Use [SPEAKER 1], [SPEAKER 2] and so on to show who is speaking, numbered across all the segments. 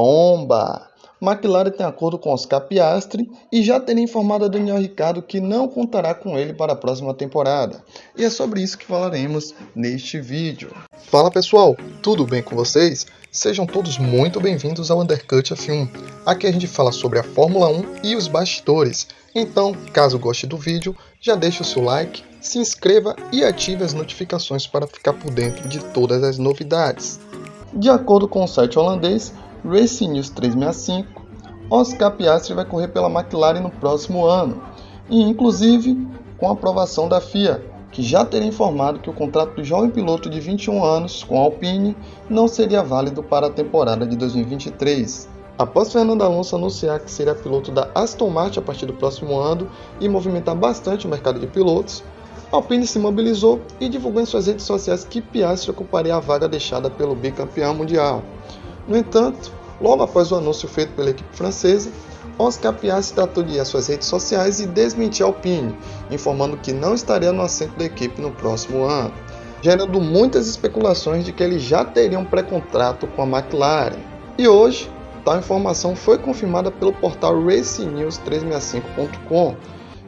[SPEAKER 1] bomba! McLaren tem acordo com Oscar Piastri e já teria informado a Daniel Ricciardo que não contará com ele para a próxima temporada. E é sobre isso que falaremos neste vídeo. Fala pessoal, tudo bem com vocês? Sejam todos muito bem-vindos ao Undercut F1. Aqui a gente fala sobre a Fórmula 1 e os bastidores. Então, caso goste do vídeo, já deixe o seu like, se inscreva e ative as notificações para ficar por dentro de todas as novidades. De acordo com o site holandês, Racing News 365, Oscar Piastri vai correr pela McLaren no próximo ano, e inclusive com a aprovação da FIA, que já teria informado que o contrato do jovem piloto de 21 anos com a Alpine não seria válido para a temporada de 2023. Após Fernando Alonso anunciar que seria piloto da Aston Martin a partir do próximo ano e movimentar bastante o mercado de pilotos, Alpine se mobilizou e divulgou em suas redes sociais que Piastri ocuparia a vaga deixada pelo bicampeão mundial. No entanto, logo após o anúncio feito pela equipe francesa, Oscar Piastri ir às suas redes sociais e desmentir Alpine, informando que não estaria no assento da equipe no próximo ano, gerando muitas especulações de que ele já teria um pré-contrato com a McLaren. E hoje, tal informação foi confirmada pelo portal RacingNews365.com,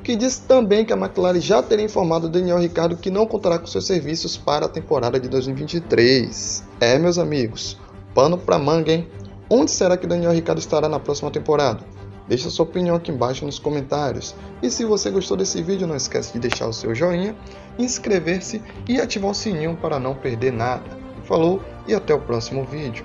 [SPEAKER 1] que diz também que a McLaren já teria informado Daniel Ricciardo que não contará com seus serviços para a temporada de 2023. É, meus amigos, Pano pra manga, hein? Onde será que Daniel Ricciardo estará na próxima temporada? Deixe sua opinião aqui embaixo nos comentários. E se você gostou desse vídeo, não esquece de deixar o seu joinha, inscrever-se e ativar o sininho para não perder nada. Falou e até o próximo vídeo.